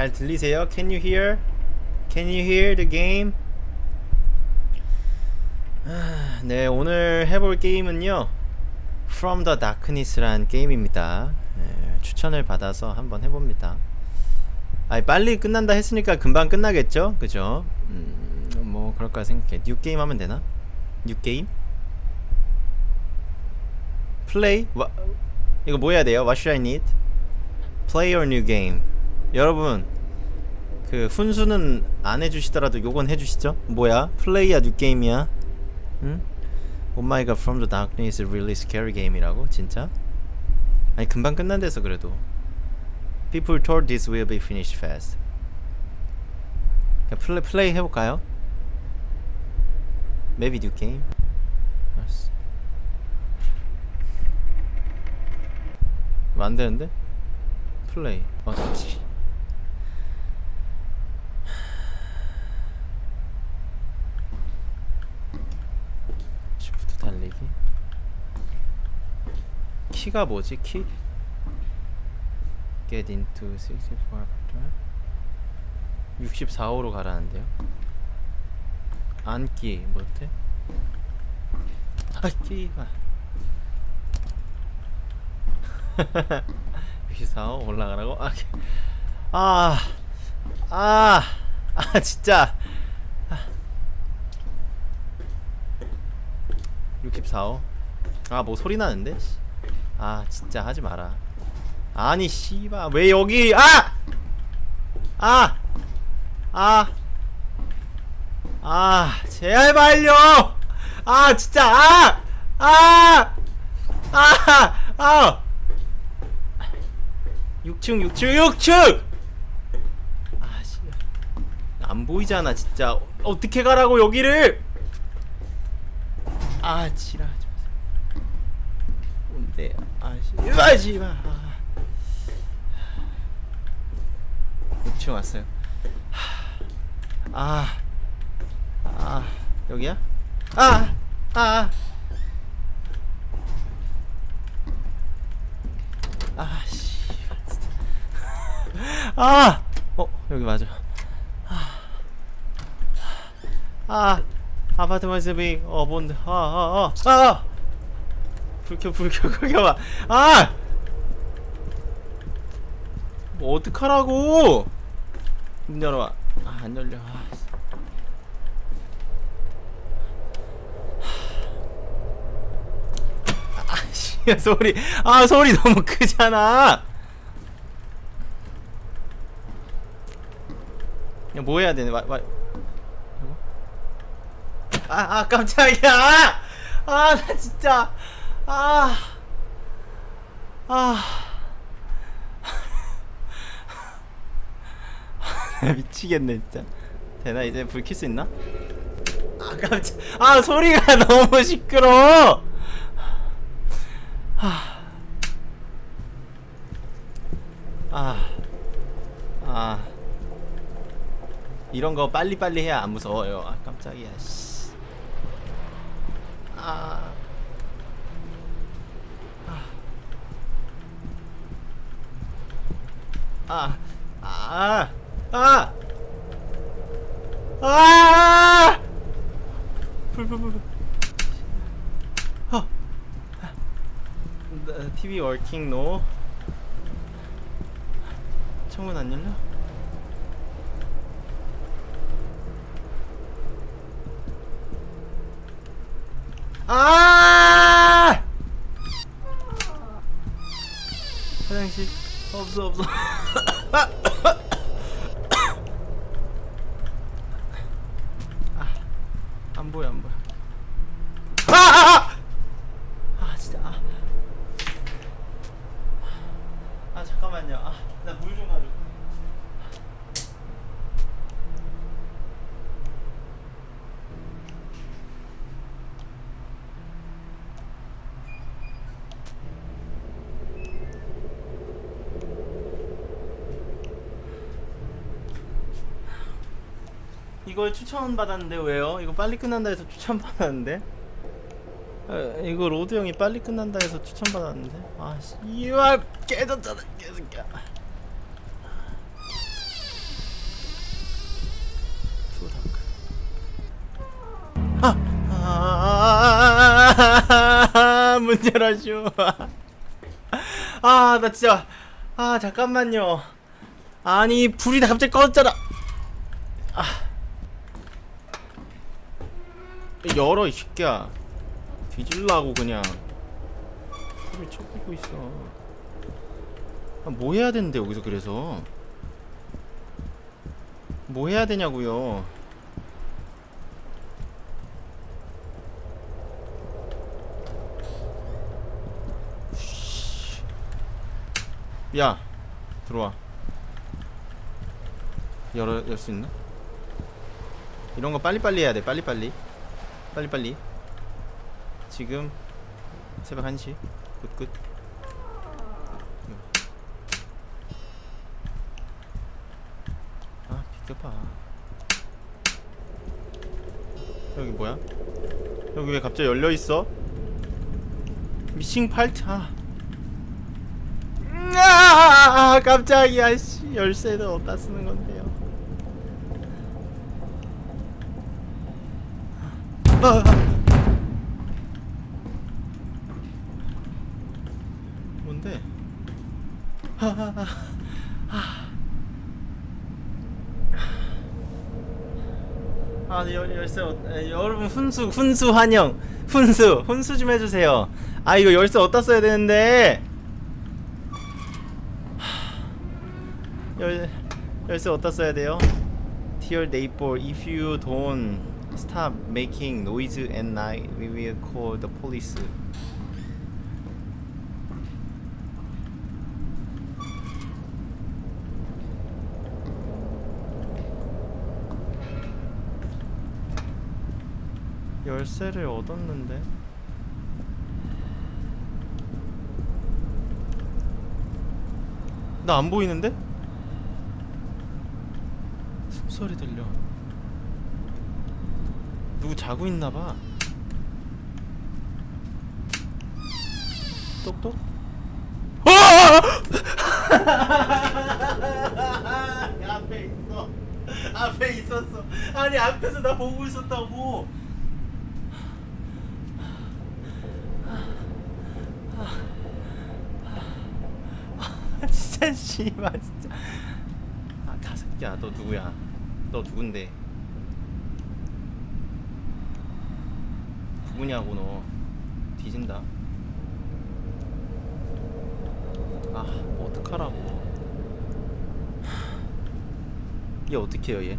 잘 들리세요? Can you hear? Can you hear the game? 아, 네 오늘 해볼 게임은요 From the Darkness란 게임입니다 네, 추천을 받아서 한번 해봅니다 아니 빨리 끝난다 했으니까 금방 끝나겠죠? 그죠? 음, 뭐 그럴까 생각해 new game 하면 되나? new game? 플레이? 와, 이거 뭐 해야 돼요? What should I need? Play or new game 여러분 그 훈수는 안 해주시더라도 요건 해주시죠? 뭐야? 플레이야 new game이야? 응? Oh my god From the Darkness really scary game이라고? 진짜? 아니 금방 끝난대서 그래도 People told this will be finished fast 그냥 플레이, 플레이 해볼까요? Maybe new game? 알았어 뭐 안되는데? 플레이 어, 씨. 시프트 달리기 키가 뭐지 키? Get into 64 64호로 가라는데요 앉기 못해? 앉기가 64호 올라가라고? 아, 아, 아, 아 진짜 64호 아 뭐 소리 나는데? 씨. 아 진짜 하지 마라 아니 씨바 왜 여기 아! 아! 아! 아 제발요! 아 진짜 아! 아! 아! 아! 6층 6층 6층! 아씨 안 보이잖아 진짜 어떻게 가라고 여기를 아 마세요 뭔데 아씨 아씨 마 6층 왔어요 아, 아, 여기야? 아, 아, 아, 씨. 아, 어, 여기 맞아. 아, 아, 아파트 모습이 어 뭔데? 아, 아, 아, 아, 불켜, 불켜, 불켜 봐. 아, 뭐 어떡하라고? 문 열어봐. 아, 안 열려. 아, 씨. 아, 씨, 소리. 아, 소리 너무 크잖아. 이거 뭐 해야 되네? 와, 와. 아, 아, 깜짝이야. 아, 나 진짜. 아. 아. 미치겠네 진짜 되나 이제 불켤수 있나? 아 깜짝 아 소리가 너무 시끄러 아, 아 이런 거 빨리빨리 해야 안 무서워요 아 깜짝이야 씨. 아 아, 아, 아, 아, 불, 불, 불, 불. 어. TV working no. 창문 안 열려? 아! 화장실 없어 없어. 아, 안 보여 안 보여. 아! 아! 아! 아 진짜. 아, 아 잠깐만요. 아, 나 물 좀 가져. 이걸 추천받았는데 왜요? 이거 빨리 끝난다 해서 추천받았는데? 아, 이거 로드 형이 빨리 끝난다 해서 추천받았는데? 아씨 이와 깨졌잖아 계속야 투닥 아! 아! 문 열어줘 아나 진짜 아 잠깐만요 아니 불이 갑자기 꺼졌잖아 아 열어, 이 새끼야. 뒤질라고, 그냥. 불을 쳐보고 있어. 아, 뭐 해야 되는데, 여기서 그래서. 뭐 해야 되냐고요. 야 들어와 열어 열 수 있나? 이런 거 빨리빨리 해야 돼 빨리빨리 빨리빨리 지금 새벽 1시 끝끝 아 비켜봐 여기 뭐야? 여기 왜 갑자기 열려있어? 미싱 팔트 아 아, 깜짝이야, 씨. 열쇠는 어디다 쓰는 건데요? 아, 뭔데? 아, 아, 아. 아, 열, 열쇠, 어, 에, 여러분, 훈수, 훈수 환영. 훈수, 훈수 좀 해주세요. 아, 이거 열쇠 어디다 써야 되는데? 열, 열쇠 어디다 써야 돼요? Dear neighbor, if you don't stop making noise at night, we will call the police. 열쇠를 얻었는데 나 안 보이는데? 숨소리 들려 누구 자고 있나봐. 똑똑? 어! 앞에 있어. 앞에 있었어. 아니 앞에서 나 보고 있었다고. 아, 진짜 씨발 진짜. 아 가습기야. 너 누구야? 너 누군데 누구냐고 너 뒤진다 아 뭐 어떡하라고 얘 어떡해요 얘?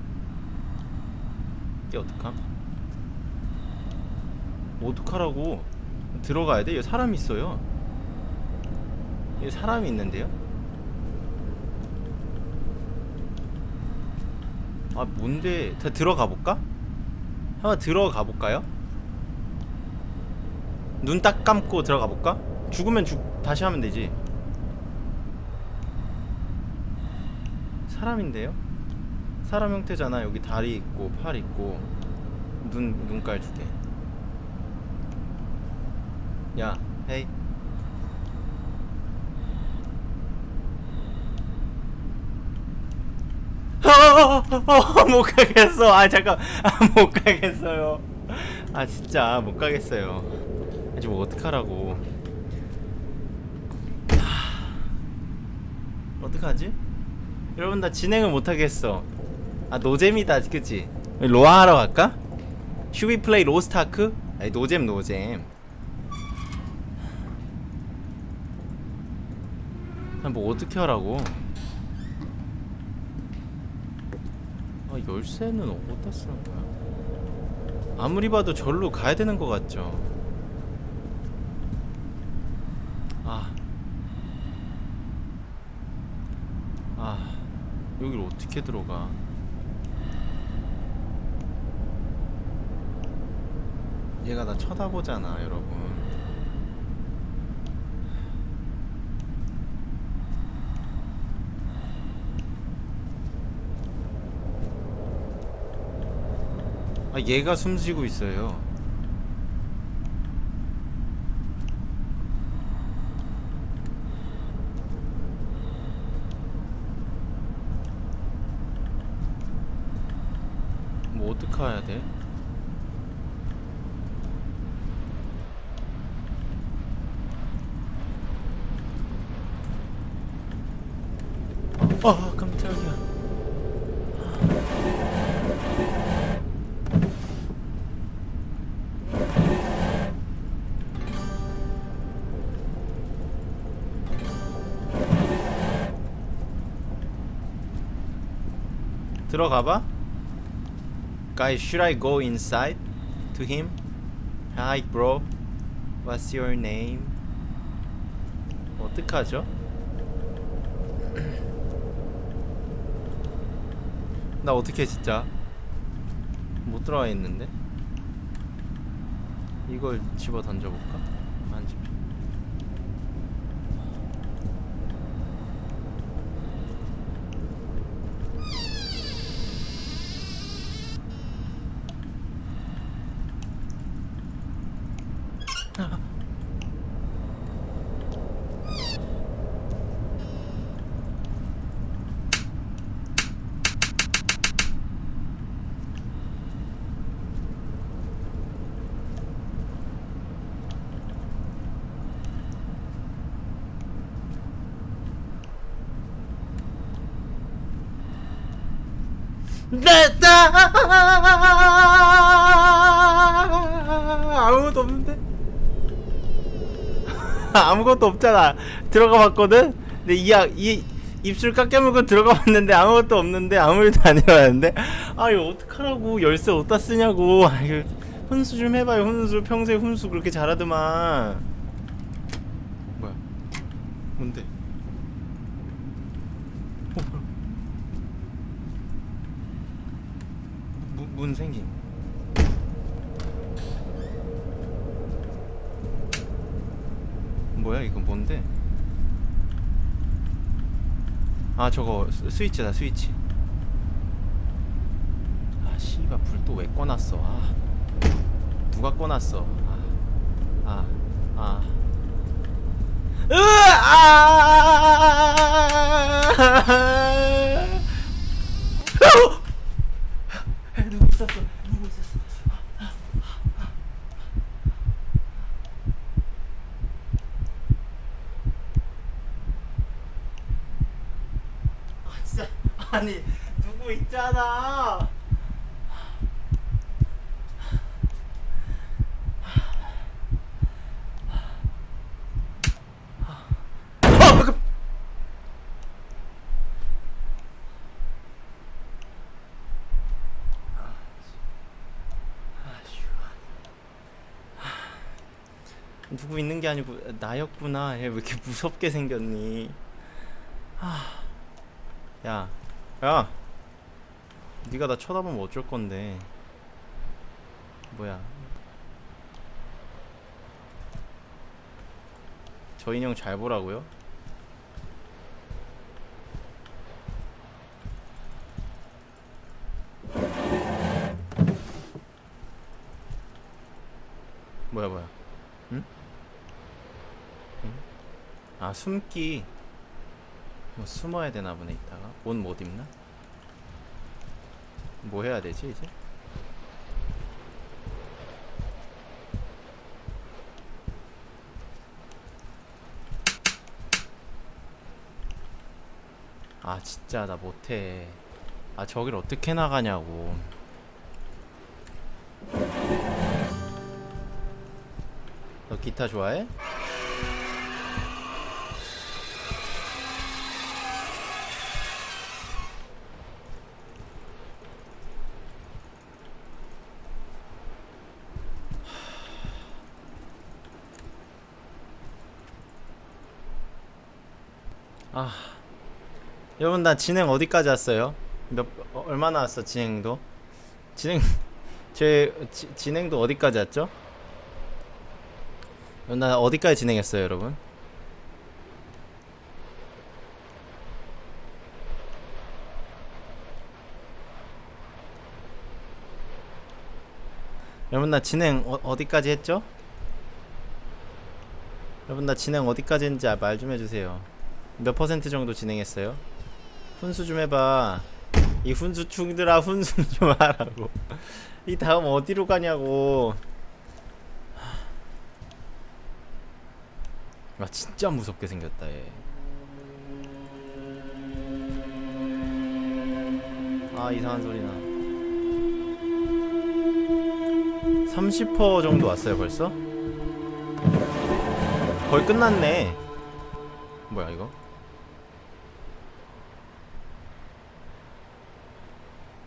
얘 어떡함? 뭐 어떡하라고 들어가야 돼? 얘 사람 있어요 얘 사람이 있는데요? 아 뭔데 다 들어가 볼까? 한번 들어가 볼까요? 눈 딱 감고 들어가 볼까? 죽으면 죽 다시 하면 되지 사람인데요? 사람 형태잖아 여기 다리 있고 팔 있고 눈 눈깔 두개 야 헤이 어, 못 가겠어. 아 잠깐, 아, 못 가겠어요. 아 진짜 못 가겠어요. 아직 뭐 어떡하라고. 하... 어떡하지? 여러분 나 진행을 못 하겠어. 아 노잼이다, 그치? 로아 하러 갈까? Should we play Lost Ark? 아니 노잼 노잼. 아, 뭐 어떻게 하라고? 아 열쇠는 어디다 쓰는 거야? 아무리 봐도 절로 가야 되는 것 같죠? 아. 아. 여길 어떻게 들어가? 얘가 나 쳐다보잖아, 여러분. 아 얘가 숨쉬고 있어요 어떻게 와야 돼? 아 깜짝이야 들어가봐? Guys, should I go inside to him? Hi bro What's your name? 어떡하죠? 나 어떻게 진짜 못 들어가 있는데 이걸 집어 던져볼까? 안 집혀 됐다 아무것도 없는데? 아무것도 없잖아. 들어가 봤거든? 근데 이약 이 입술 깎여 물고 들어가 봤는데 아무것도 없는데 아무 일도 안 일어났는데? 아 이거 어떡하라고. 열쇠 어디다 쓰냐고. 아 이거 훈수 좀 해봐요 훈수. 평소에 훈수 그렇게 잘하더만. 뭐야? 뭔데 어, 뭐야 문, 문 생김 뭐야 이거 뭔데 아 저거 스, 스위치다 스위치 아 씨발 불 또 왜 꺼놨어 아 누가 꺼놨어 아아 아, 으아! 누구 있었어? 아 진짜 아니 누구 있잖아. 아, 깜- 누구 있는 게 아니고 나였구나. 얘 왜 이렇게 무섭게 생겼니? 아, 야, 야, 네가 나 쳐다보면 어쩔 건데? 뭐야? 저 인형 잘 보라고요? 뭐야 뭐야? 응? 응? 아 숨기 뭐 숨어야 되나 보네 이따가 옷 못 입나? 뭐 해야 되지 이제? 아 진짜 나 못해 아 저길 어떻게 나가냐고 너 기타 좋아해? 여러분 나 진행 어디까지 왔어요? 몇 어, 얼마나 왔어 진행도? 진행 제 지, 진행도 어디까지 왔죠? 어, 나 어디까지 진행했어요 여러분? 여러분 나 진행 어, 어디까지 했죠? 여러분 나 진행 어디까지 했는지 말 좀 해주세요 몇 퍼센트 정도 진행했어요? 훈수 좀 해봐. 이 훈수 충들아 훈수 좀 하라고. 이 다음 어디로 가냐고. 아 진짜 무섭게 생겼다 얘. 아 이상한 소리나. 30% 정도 왔어요 벌써? 거의 끝났네. 뭐야 이거?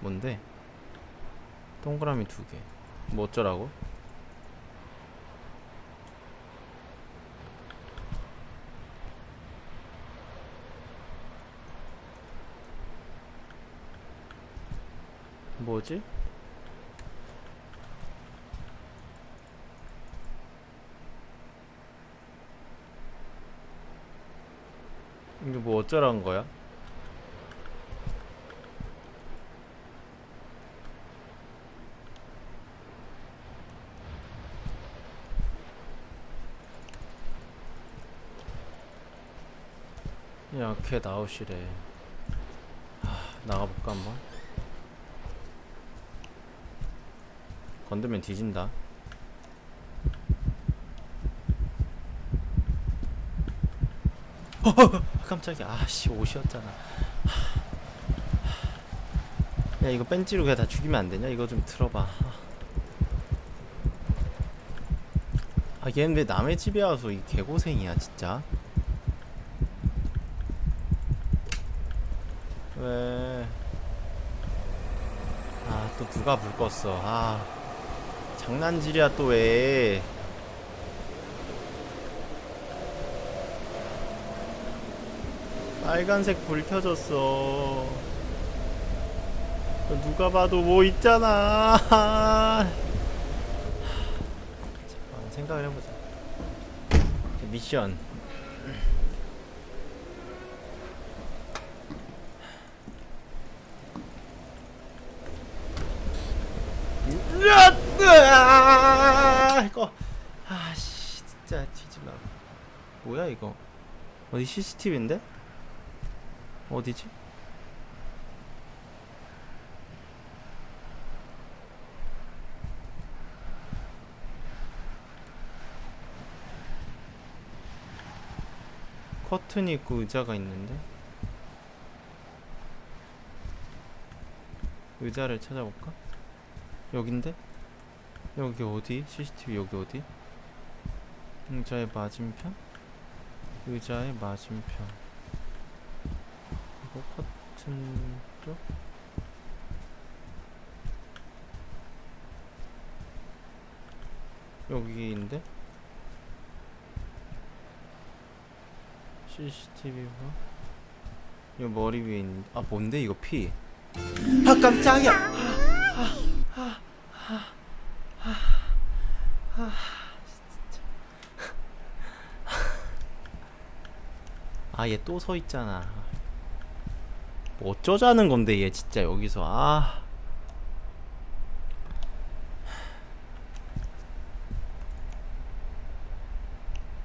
뭔데? 동그라미 두개 뭐 어쩌라고? 뭐지? 이게 뭐 어쩌라는 거야? 야, 걔 나오시래. 하, 나가볼까 한번? 건들면 뒤진다. 깜짝이야. 아씨 옷이었잖아. 야 이거 벤치로 그냥 다 죽이면 안 되냐? 이거 좀 들어봐. 아 얘는 왜 남의 집에 와서 이 개고생이야 진짜. 왜? 아 또 누가 불 껐어? 아 장난질이야 또 왜? 빨간색 불 켜졌어. 누가 봐도 뭐 있잖아. 잠깐 생각을 해보자. 미션. 으아! 이거 아씨 진짜 뒤질라. 뭐야 이거? 어디 CCTV인데? 어디지? 커튼이 있고 의자가 있는데 의자를 찾아볼까? 여긴데? 여기 어디? CCTV 여기 어디? 의자의 맞은편? 의자의 맞은편 이거 커튼 쪽? 여기인데? CCTV가 이거 머리 위에 있는 아 뭔데 이거 피? 아 깜짝이야! 아 얘 또 서 있잖아. 뭐 어쩌자는 건데 얘 진짜 여기서 아.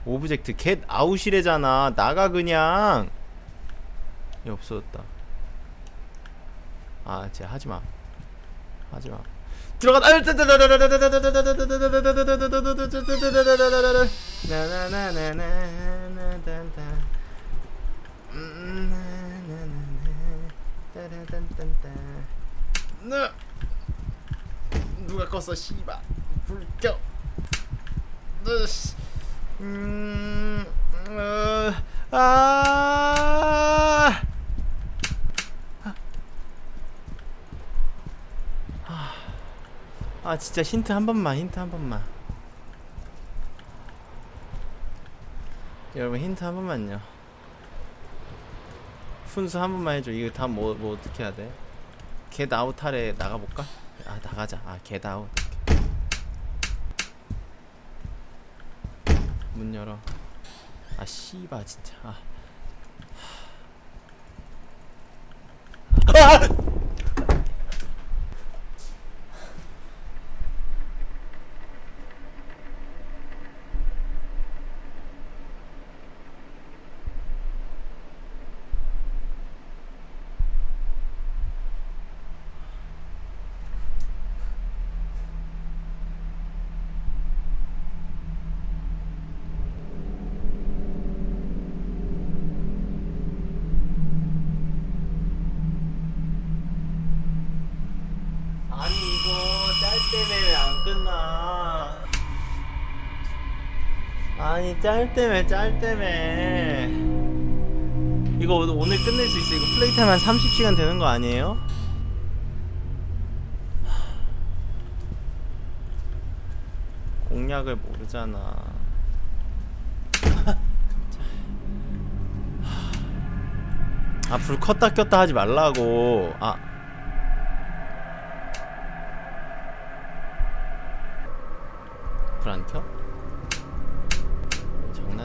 오브젝트 겟 아웃이래잖아. 나가 그냥. 얘 없어졌다. 아, 쟤 하지 마. 하지 마. 들어가. 누가 껐어 씨바 불 켜. 음, 어, 아. 아 진짜 힌트 한 번만 힌트 한 번만 여러분 힌트 한 번만요 훈수 한 번만 해줘 이거 다음 뭐, 뭐 어떻게 해야 돼? 겟 아웃 하래 나가볼까? 아 나가자 아겟 아웃 문 열어 아 씨바 진짜 아. 아! 짤 때문에 이거 오- 오늘 끝낼 수 있어. 이거 플레이 타임 한 30시간 되는 거 아니에요? 공략을 모르잖아. 아불 껐다 꼈다 하지 말라고. 아. 불 안 켜?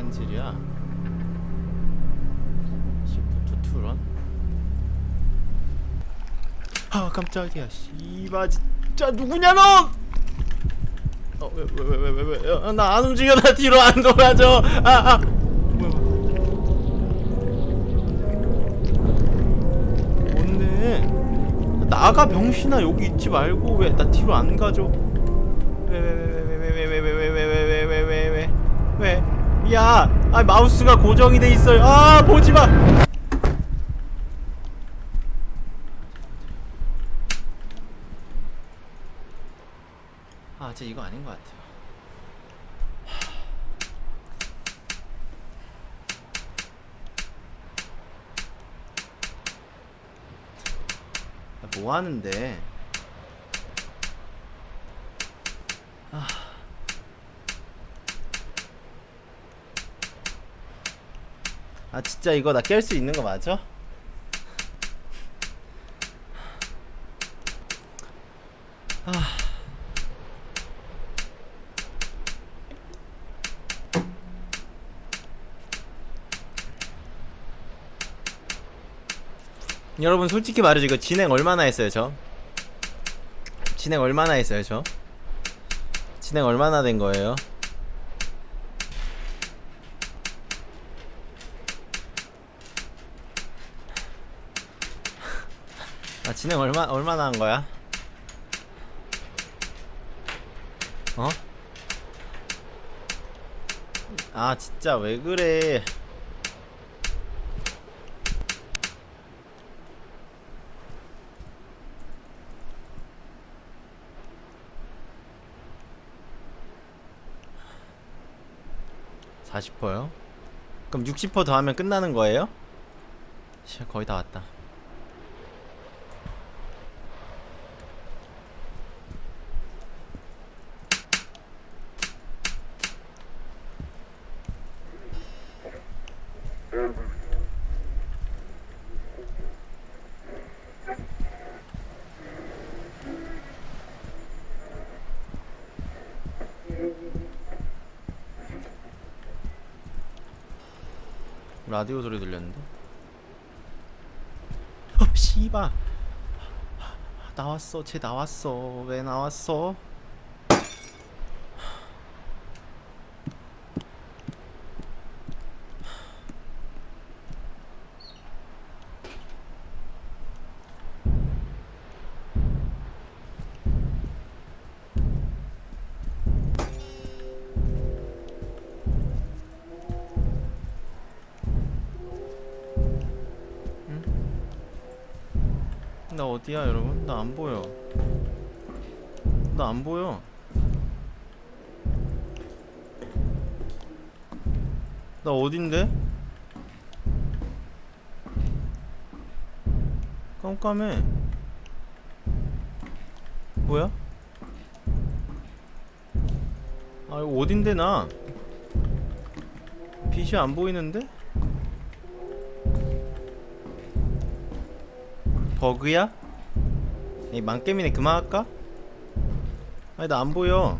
장난질이야 시프트 투런 아 깜짝이야 씨바 진짜 누구냐 넌! 어왜 왜 왜 왜 왜 나 안 움직여 나 뒤로 안 돌아줘 아아 뭐야 뭔데 나가 병신아 여기 있지 말고 왜 나 뒤로 안왜왜왜왜 야, 아 마우스가 고정이 돼 있어요. 아 보지 마. 아, 제 이거 아닌 것 같아요. 아, 뭐 하는데? 아 진짜 이거 나 깰 수 있는 거 맞아? 아. 여러분 솔직히 말해줘 이거 진행 얼마나 했어요 저? 진행 얼마나 했어요 저? 진행 얼마나 된 거예요? 진행 얼마 얼마나 한 거야? 어? 아 진짜 왜 그래? (40%요) 그럼 (60%) 더하면 끝나는 거예요? 씨 거의 다 왔다 라디오 소리 들렸는데? 어, 씨바. 나왔어. 쟤 나왔어. 왜 나왔어? 깜깜해. 뭐야? 아, 이거 어딘데, 나? 빛이 안 보이는데? 버그야? 이 망게임이네 그만할까? 아니 나 안 보여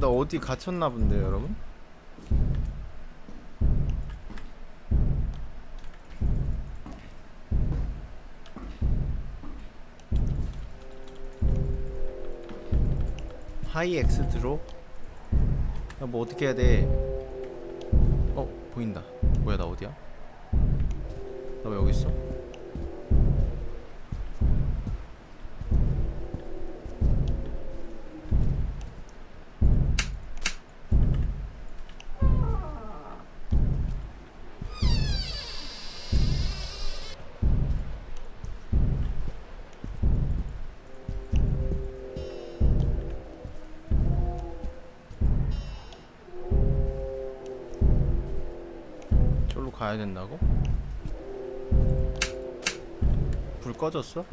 나 어디 갇혔나 본데 여러분? 하이 엑스 드롭? 야뭐 어떻게 해야 돼? 어 보인다 뭐야 나 어디야? 나 왜 여기 있어? 가야 된다고? 불 꺼졌어?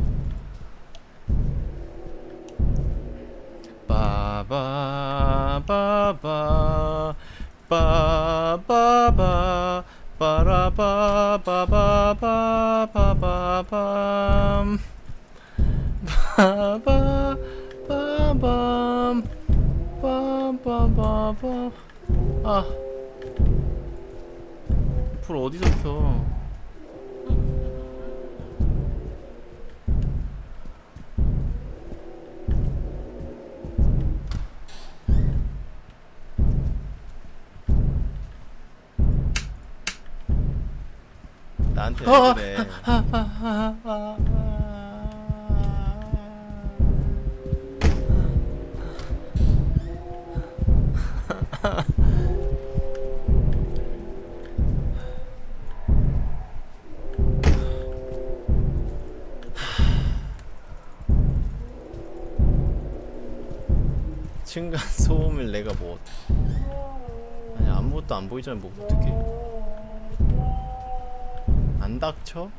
층간 소음을 내가 뭐 아니 아무것도 안 보이잖아 뭐 어떻게 안 닥쳐?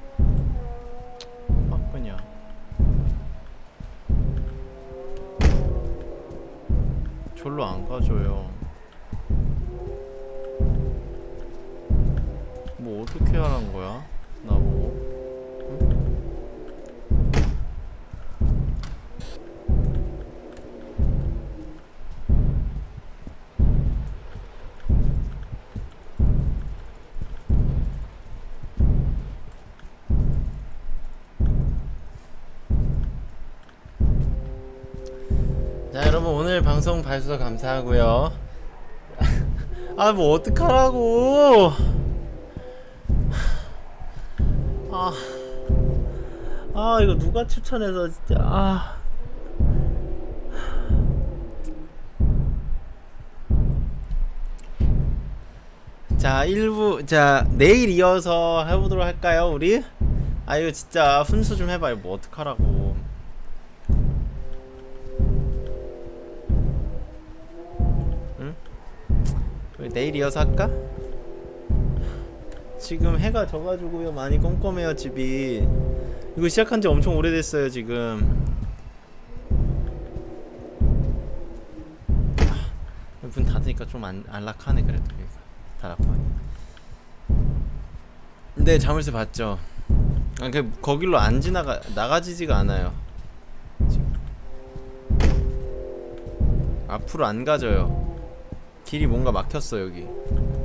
방송 봐주셔서 감사하고요 아 뭐 어떡하라고 아, 아 이거 누가 추천해서 진짜 아 자, 1부, 자, 내일 이어서 해보도록 할까요, 우리? 아, 이거 진짜 훈수 좀 해봐요. 뭐, 어떡하라고. 내일 이어서 할까? 지금 해가 져가지고요. 많이 껌껌해요 집이. 이거 시작한 지 엄청 오래됐어요 지금. 아, 문 닫으니까 좀 안, 안락하네 그래도. 닫았고 네 자물쇠 봤죠. 아, 그 거길로 안 지나가 나가지지가 않아요. 지금. 앞으로 안 가져요 길이 뭔가 막혔어 여기.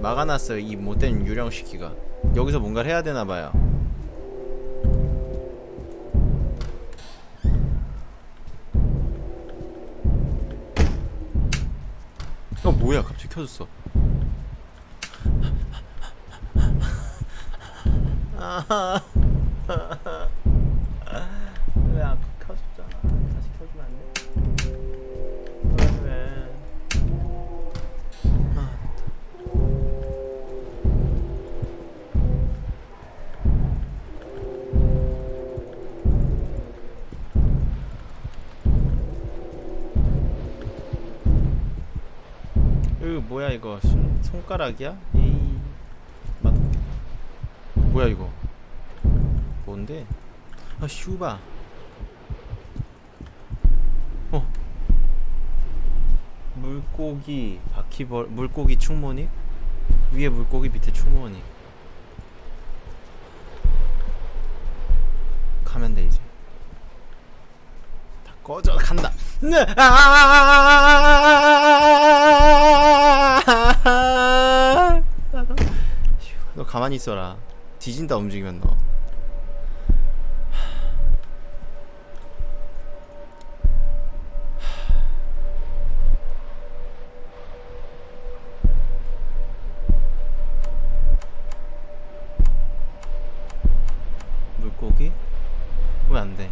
막아놨어요 이 못된 유령 시키가. 여기서 뭔가를 해야 되나봐요. 어 뭐야? 갑자기 켜졌어. 왜 손, 손가락이야? 에이 맞 뭐야 이거 뭔데? 아 슈바 어 물고기 바퀴벌 물고기 충모닉 위에 물고기 밑에 충모닉 가면 돼 이제 다 꺼져 간다 네. 아! 너 가만히 있어라 뒤진다 움직이면 너 물고기? 왜 안 돼?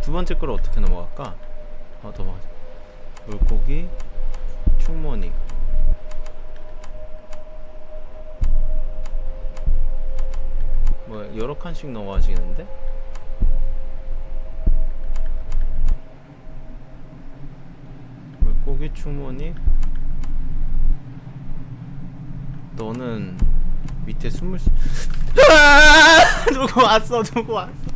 두 번째 거를 어떻게 넘어갈까? 어, 넘어가자. 물고기, 충모닉. 뭐 여러 칸씩 넘어가시겠는데? 물고기, 충모닉. 너는 밑에 숨을 수... 아! 누구 왔어 누구 왔어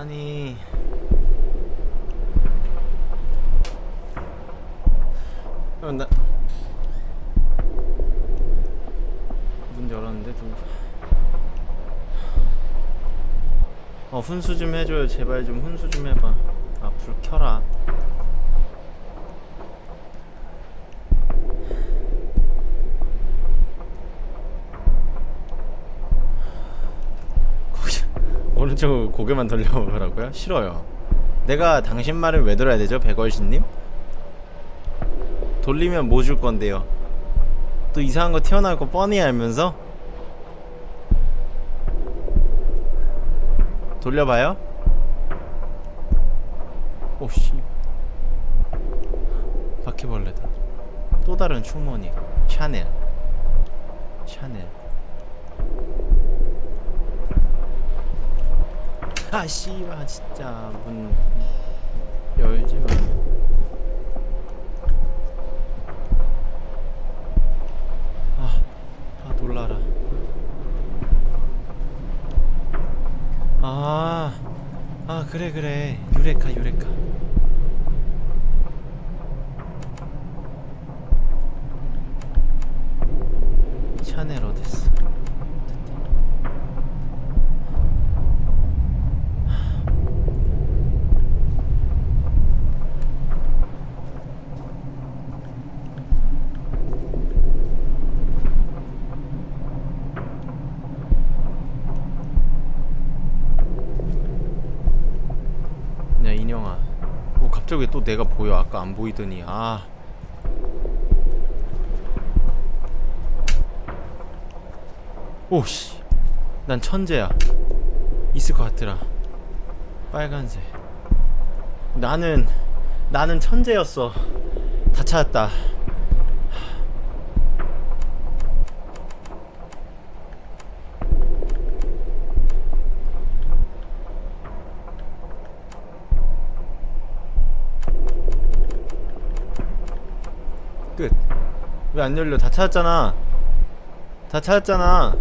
아니 어, 나... 문 열었는데 누구 어 훈수 좀 해줘요. 제발 좀 훈수 좀 해봐. 아 불 켜라. 오른쪽 고개만 돌려보라고요? 싫어요. 내가 당신 말을 왜 들어야 되죠 백월신님? 돌리면 뭐 줄 건데요? 또 이상한 거 튀어나올 거 뻔히 알면서 돌려봐요? 오씨 바퀴벌레다 또 다른 충모니 샤넬 샤넬 아 씨발 진짜 문 열지 마. 아, 아 놀라라. 아, 아 그래 그래 유레카 유레카. 샤넬 어딨어? 야 인형아 어 갑자기 또 내가 보여. 아까 안 보이더니. 아. 오씨. 난 천재야. 있을 것 같더라. 빨간색. 나는 나는 천재였어. 다 찾았다 왜 안 열려? 다 찾았잖아. 다 찾았잖아.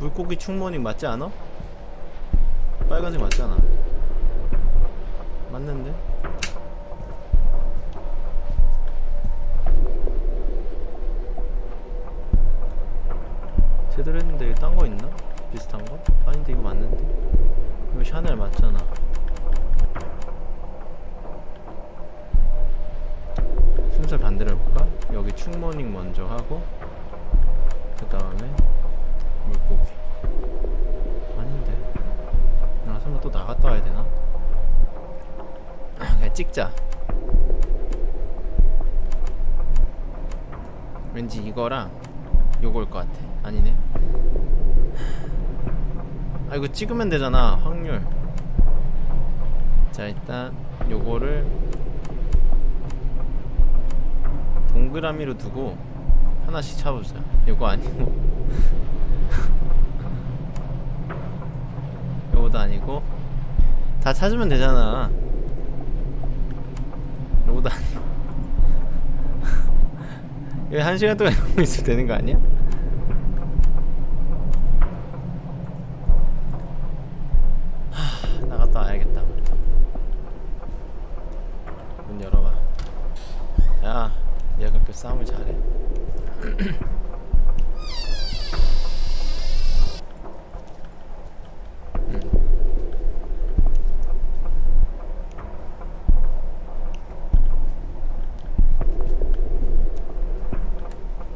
물고기 충모닝 맞지 않아? 빨간색 맞잖아. 맞는데? 제대로 했는데 딴 거 있나? 비슷한 거? 아닌데 이거 맞는데? 이거 샤넬 맞잖아. 충모닝 먼저 하고 그 다음에 물고기. 아닌데. 아 설마 또 나갔다 와야 되나? 그냥 찍자. 왠지 이거랑 요거일 것 같아. 아니네? 아 이거 찍으면 되잖아. 확률. 자 일단 요거를 동그라미로 두고 하나씩 차보자 요거 아니고. 요거도 아니고. 다 찾으면 되잖아. 요거도 아니고. 이거 한 시간 동안 이러고 있으면 되는 거 아니야? 하, 나갔다 와야겠다 문 열어봐 야 얘가 그렇게 싸움을 잘해?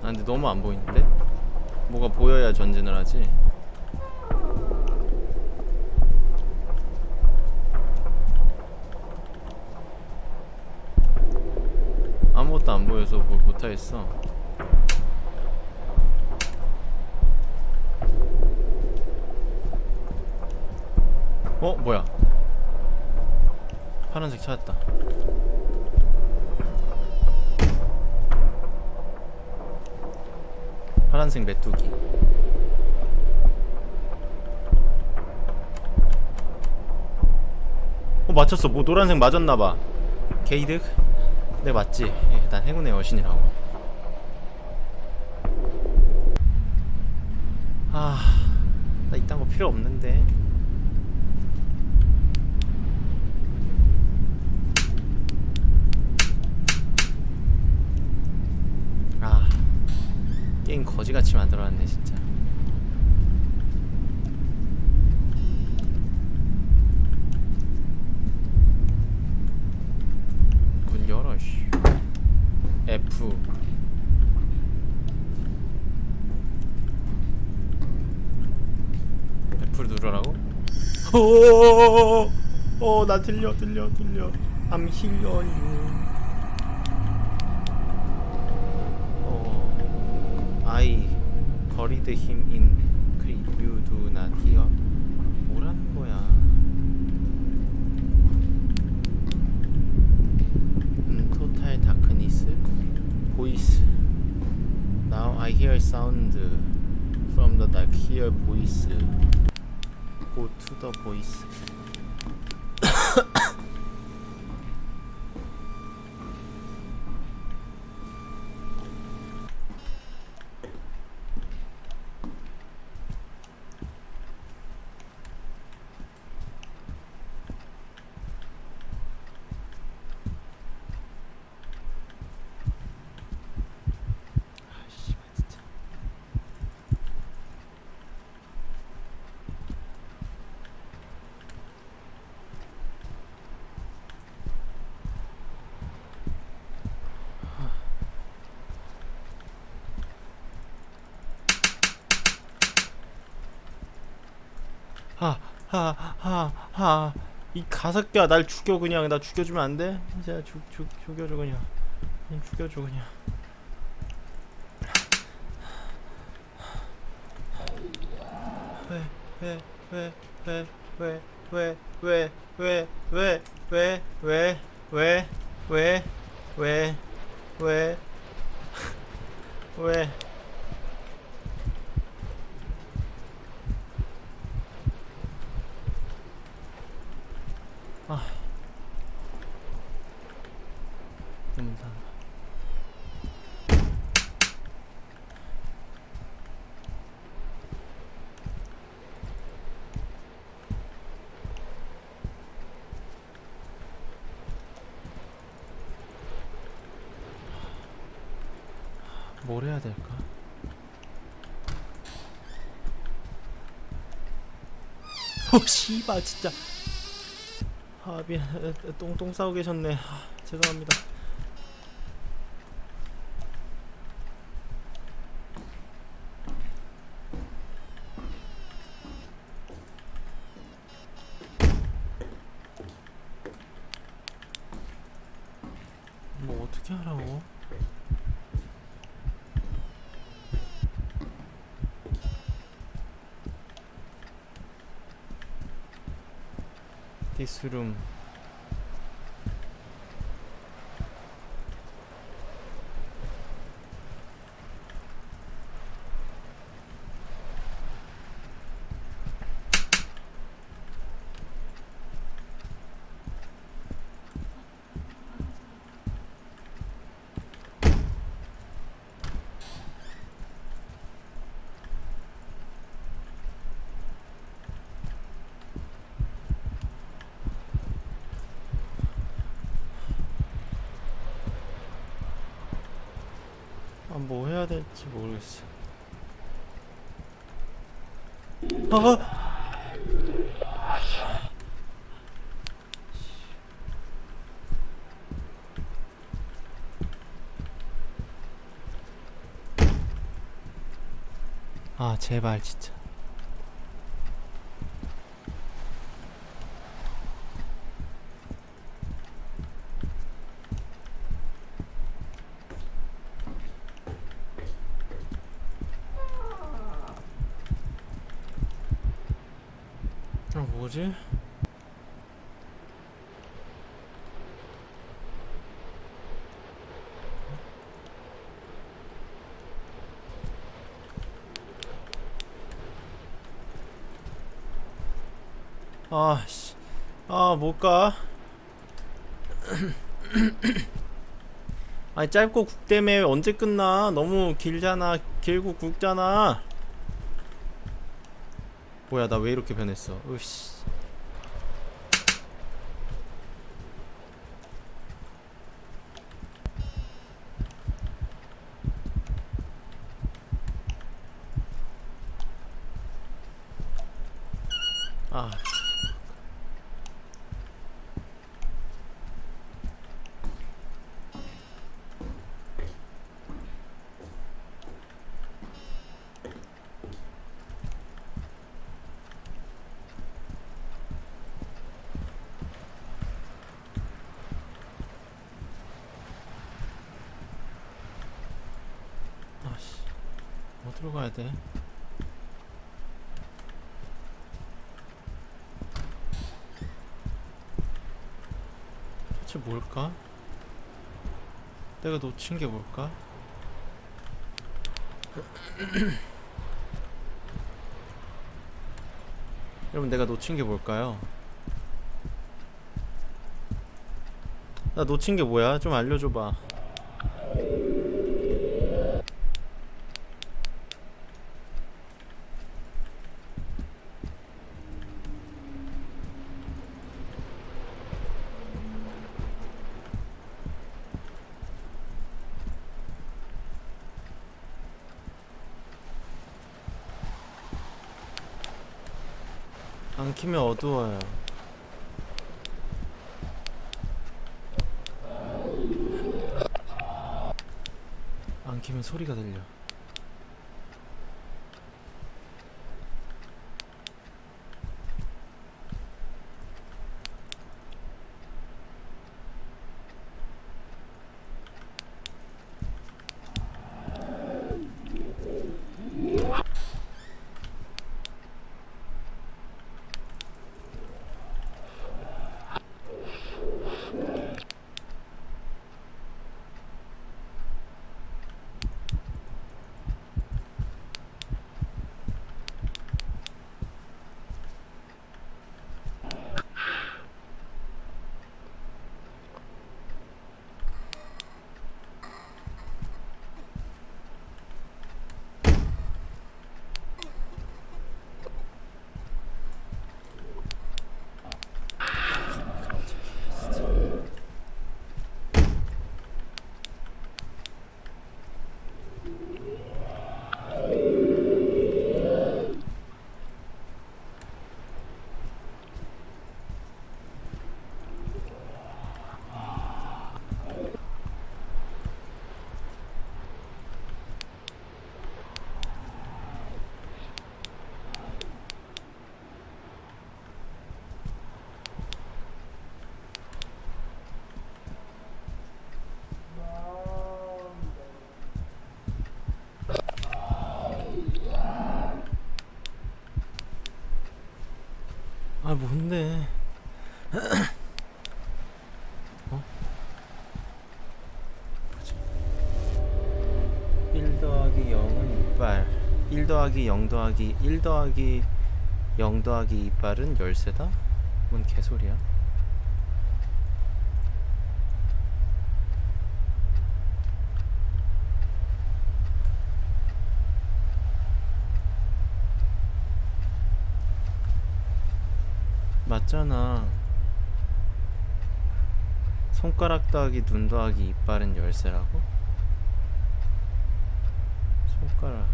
아 근데 너무 안 보이는데? 뭐가 보여야 전진을 하지? 아무것도 안 보여서 뭘 못하겠어 어? 뭐야 파란색 찾았다. 파란색 메뚜기. 어 맞췄어. 뭐 노란색 맞았나봐. 게이득? 네 맞지. 예, 난 행운의 여신이라고. 아나 이딴 거 필요 없는데 아 게임 거지같이 만들어놨네 진짜. 문 열어 씨. F. F를 누르라고? 오나 들려 들려 들려. I'm on you 어, I buried him in grave. You do not hear. 뭐라는 거야? 음, total darkness. Voice. Now I hear sound from the dark. Hear voice. Go to the voice. 아, 씨발 진짜. 하하하하 이 가석기야 날 죽여 그냥. 나 죽여주면 안 돼? 진짜 죽, 죽, 죽여줘 그냥 죽여줘 그냥 어 씨발 진짜. 아 미안. 똥똥 싸고 계셨네. 아, 죄송합니다 스룸 될지 모르겠어. 아! 아, 제발 진짜. 뭐지? 아 씨. 아 못 가. 아니 짧고 굵다며 언제 끝나? 너무 길잖아. 길고 굵잖아. 뭐야 나 왜 이렇게 변했어? 으씨 아 아씨 어디로 가야 돼? 뭘까? 내가 놓친 게 뭘까? 여러분 내가 놓친 게 뭘까요? 나 놓친 게 뭐야? 좀 알려줘봐 뭔데? 어? 1 더하기 0은 이빨 1 더하기 0 더하기 1 더하기 0 더하기 이빨은 열쇠다? 뭔 개소리야? 맞잖아. 손가락 더하기 눈 더하기 이빨은 열쇠라고? 손가락.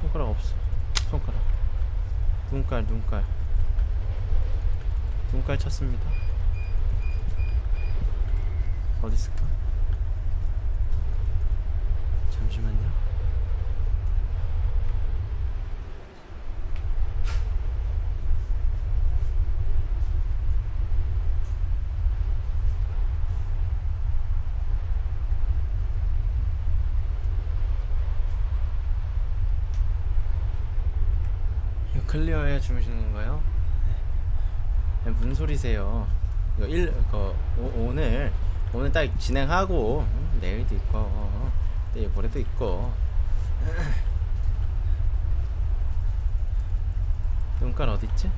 손가락 없어. 손가락. 눈깔, 눈깔. 눈깔 찾습니다. 어디 있을까? 잠시만요. 주시는 건가요? 네. 무슨 소리세요? 이거 일, 그 오, 오늘 오늘 딱 진행하고 음, 내일도 있고 내일 모레도 있고 눈깔 어딨지?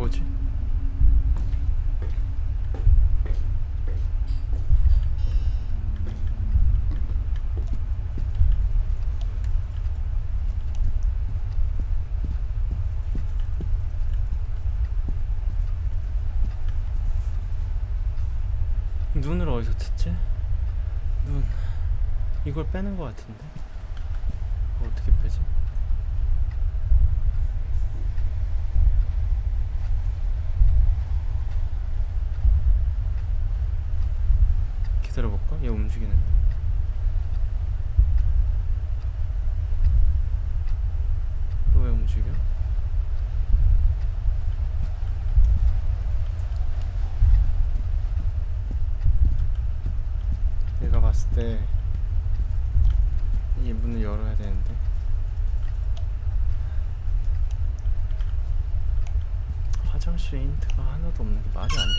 뭐지? 눈을 어디서 찾지? 눈 이걸 빼는 것 같은데 이거 어떻게 빼지? 기다려볼까? 얘 움직이는데 너 왜 움직여? 내가 봤을 때 이 문을 열어야 되는데 화장실에 없는 게 말이 안 되는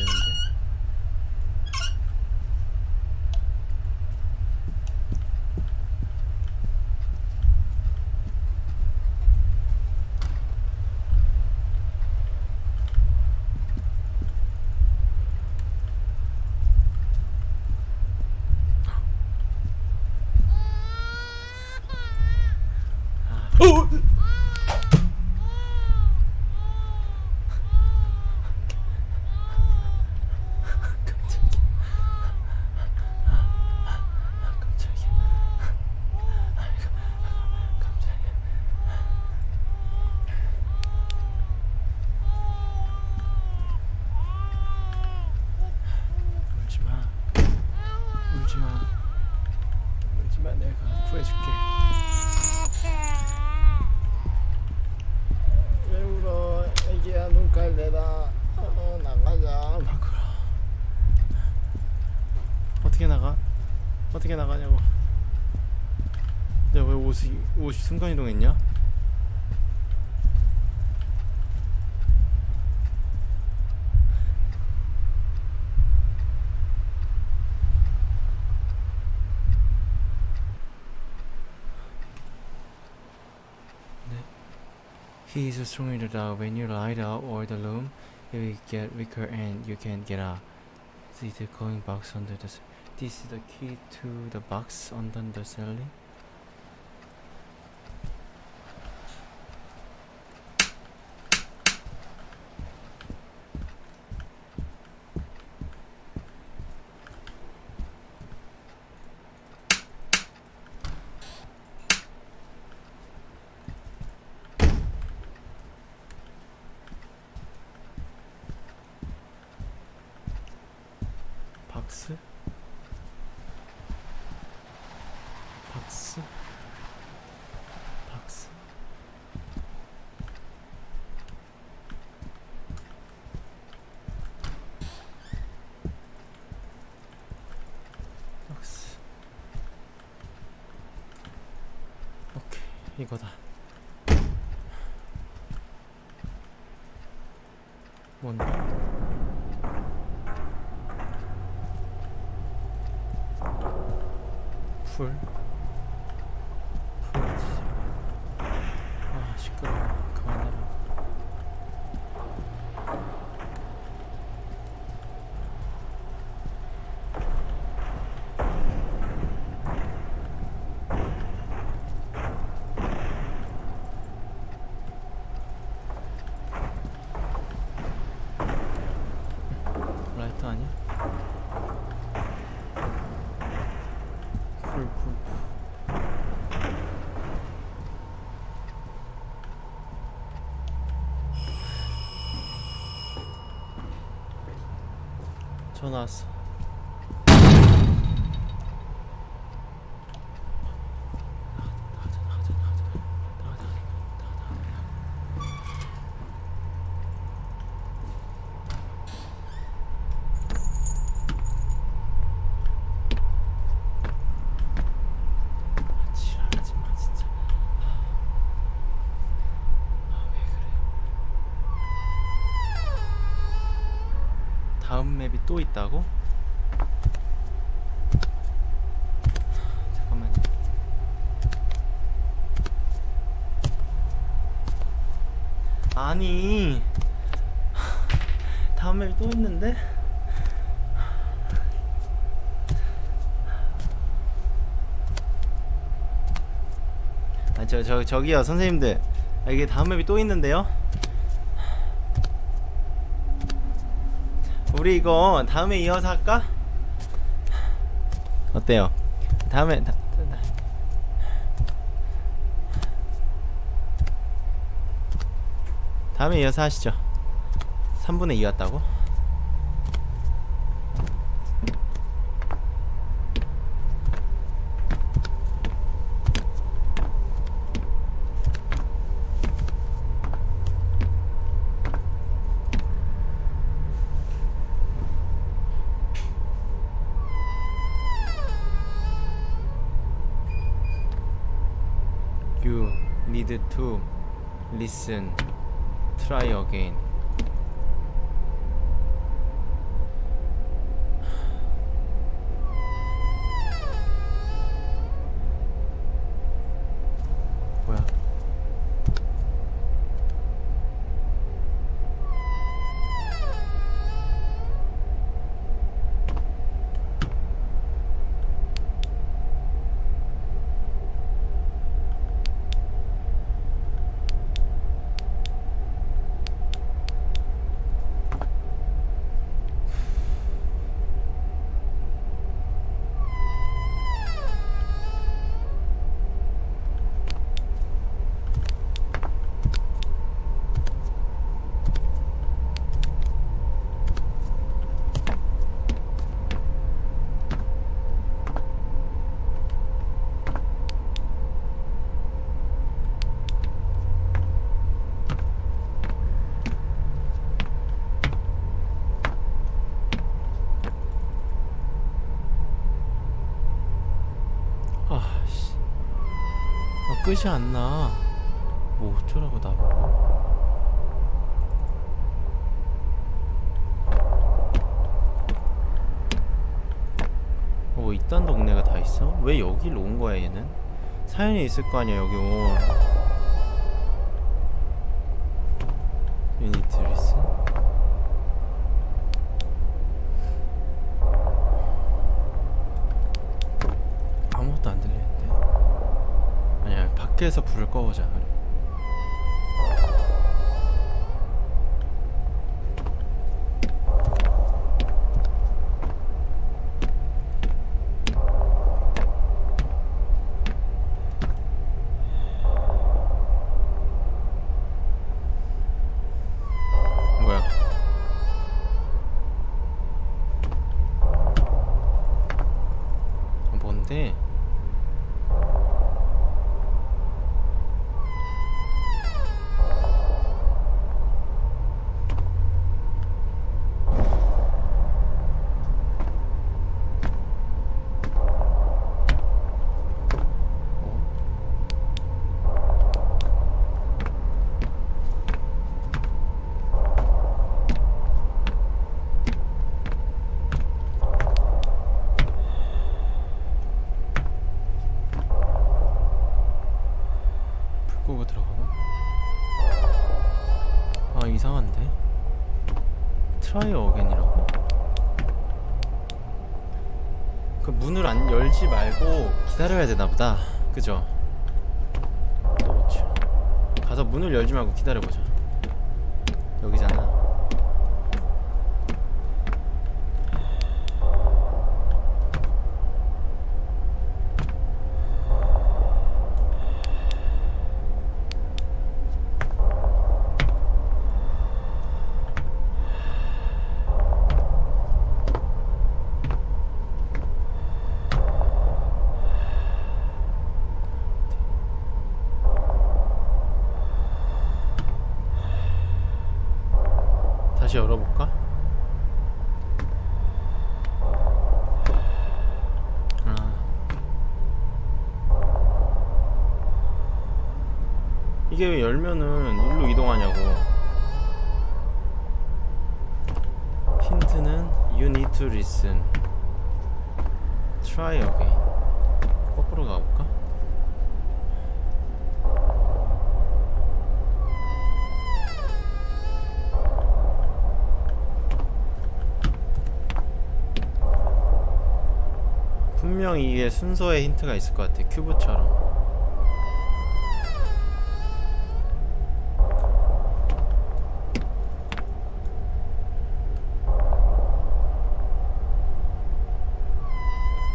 순간 이동했냐? He is stronger that when you light up or the room, it will get weaker and you can get out. See the going box under the. s- This is the key to the box under the ceiling. Alas 다음 맵이 또 있다고? 아니 다음 맵이 또 있는데? 아 저 저 저기요 선생님들 아, 이게 다음 맵이 또 있는데요? 우리 이거 다음에 이어서 할까? 어때요? 다음에 다. 다음에 이어서 하시죠 3분의 2 왔다고? Listen. 끝이 안 나 뭐 어쩌라고 나보고 어, 뭐 이딴 동네가 다 있어? 왜 여길 온 거야 얘는? 사연이 있을 거 아니야 여기 온 you need reason 아무것도 안 들리는데 밖에서 불을 꺼보자 그래. 뭐야 어, 뭔데 끄고 들어가봐 아 이상한데 Try again이라고? 그 문을 안 열지 말고 기다려야 되나 보다 그죠? 가서 문을 열지 말고 기다려보자 여기잖아 다시 열어볼까? 아. 이게 왜 열면은 일로 이동하냐고 힌트는 You need to listen Try again 거꾸로 가볼까? 분명히 이게 순서에 힌트가 있을 것 같아 큐브처럼.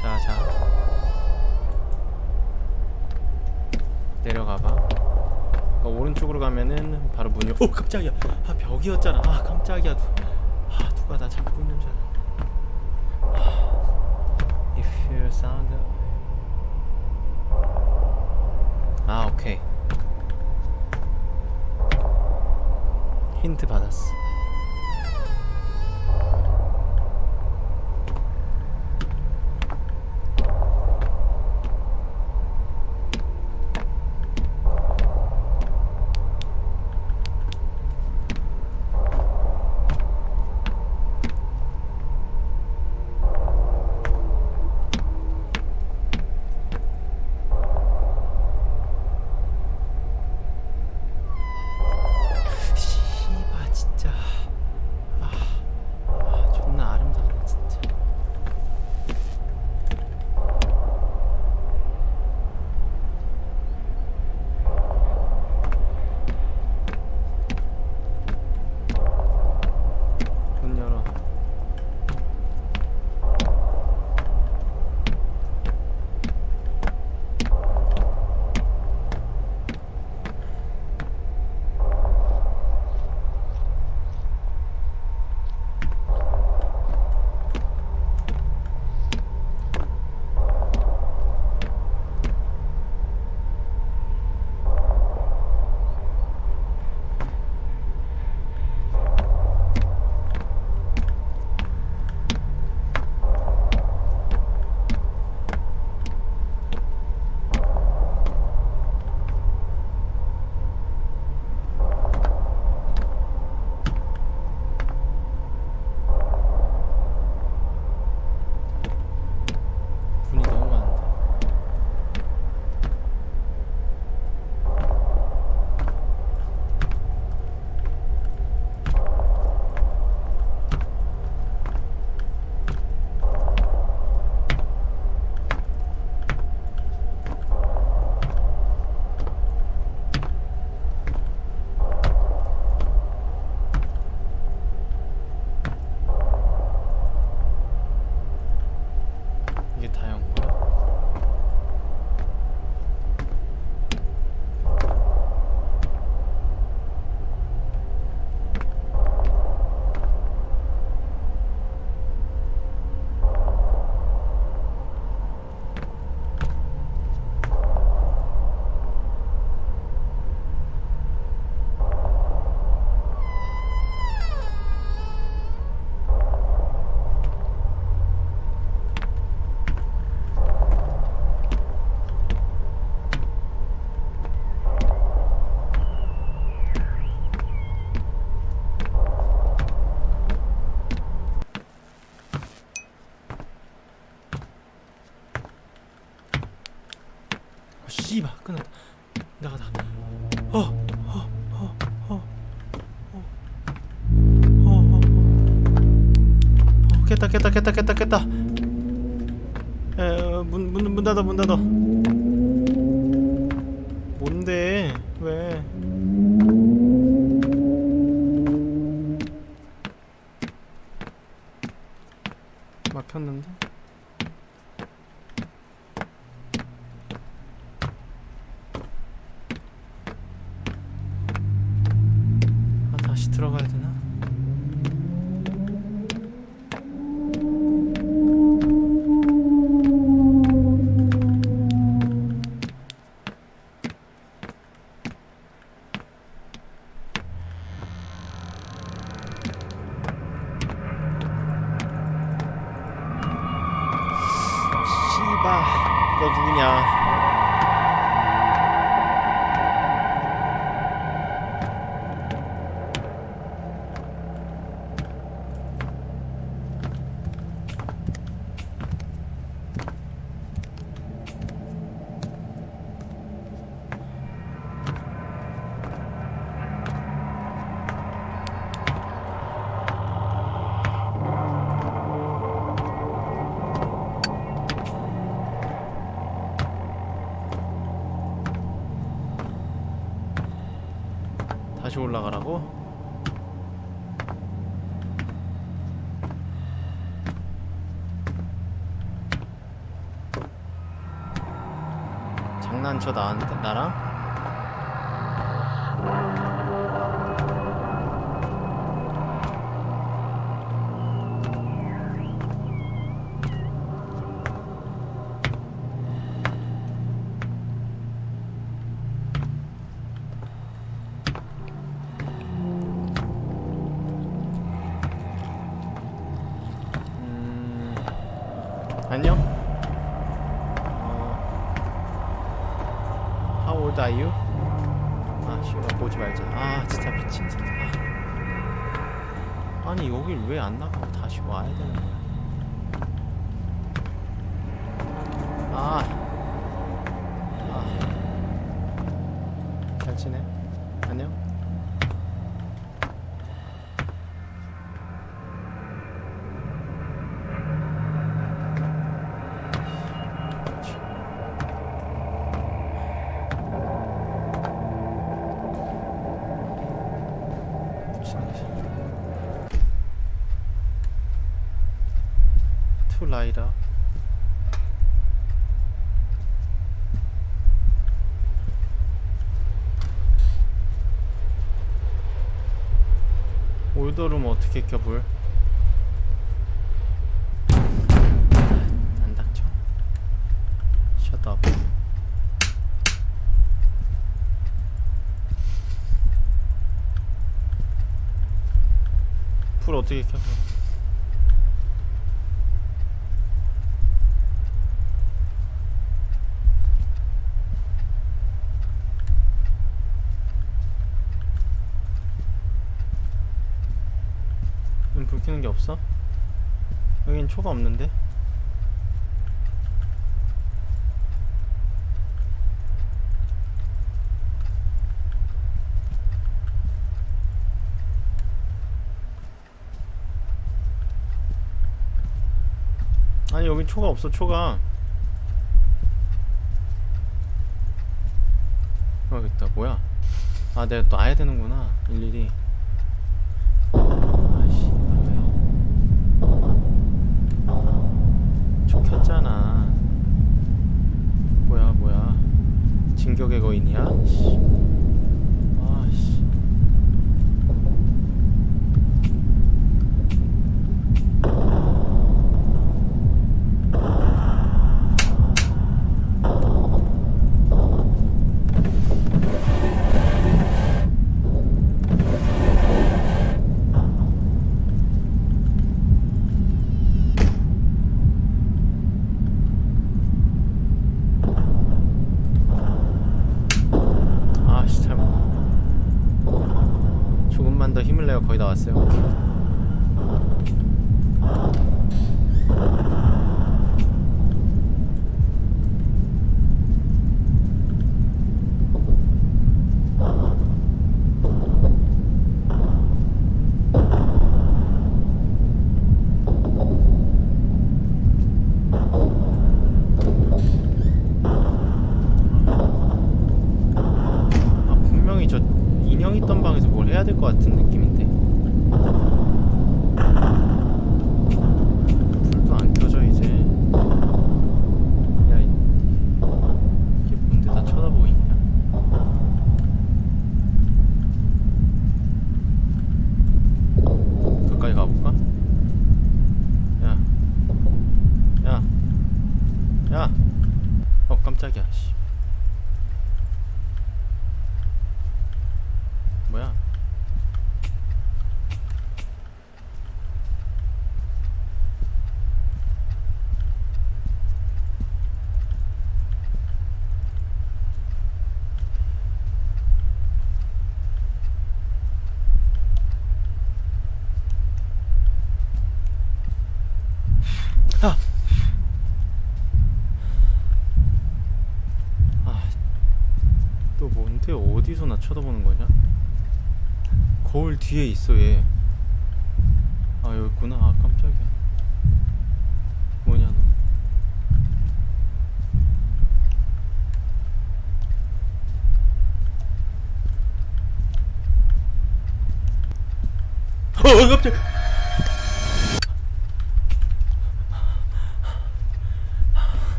자자. 내려가봐. 그러니까 오른쪽으로 가면은 바로 문이 오 깜짝이야. 아 벽이었잖아. 아 깜짝이야 깼다 깼다 깼다 깼다. 문문 문 닫아 문 닫아. 뭔데? 왜? 막혔는데 장난쳐 나, 나랑? 지내? 안녕? 투 라이더 올더룸 어떻게 켜불 안 닥쳐? 셧업 불 어떻게 켜? 음, 불 켜는 게 없어? 여긴 초가 없는데? 아니 여긴 초가 없어 초가. 어 여기 있다. 뭐야? 아 내가 또 아야 되는구나 일일이 아씨 왜요 초 켰잖아 뭐야 뭐야 진격의 거인이야 씨. 아씨 아씨 잘못 거의 다 왔어요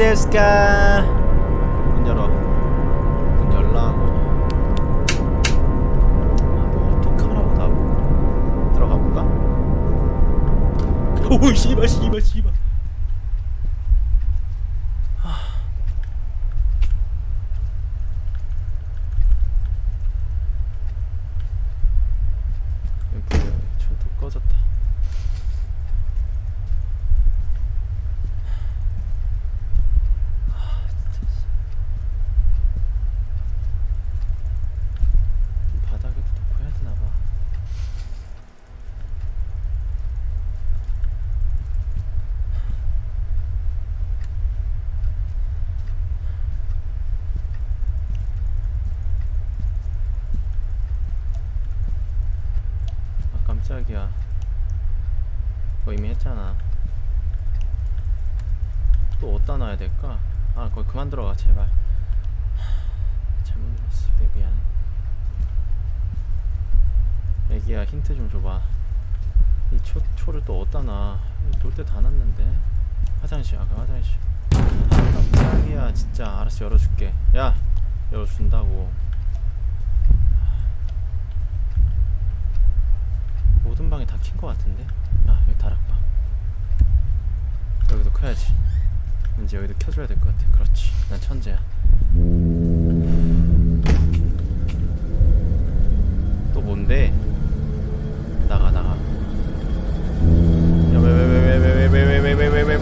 this guy. 또 어디다 나돌 때다 놨는데. 화장실 아까 화장실. 아, 깜짝이야 진짜 알았어 열어줄게. 야 열어준다고. 모든 방이 다 킨 것 같은데? 아 여기 다락방. 여기도 커야지. 이제 여기도 켜줘야 될 것 같아. 그렇지. 난 천재야. 또 뭔데?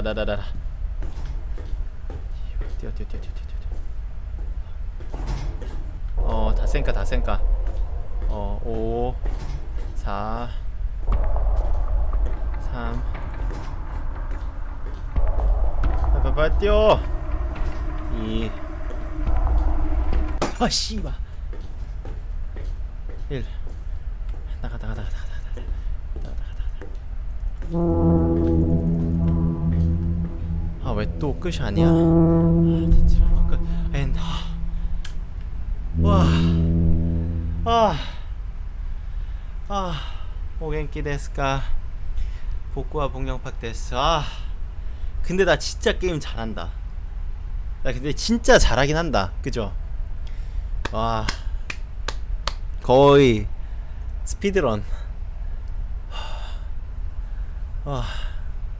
나라라라라라라 뛰어 뛰어 뛰어 뛰어 뛰어 뛰어 어다 쌩까 다 쌩까 어5 4 3 빨빨빨 뛰어 2 아씨 끝이 아니야 아 아, 끝 end. 와. 아. 아. お元気ですか. 僕は 복영팍 です. 아. 근데 나 진짜 게임 잘한다. 나 근데 진짜 잘하긴 한다. 그죠? 와. 거의 스피드런. 와.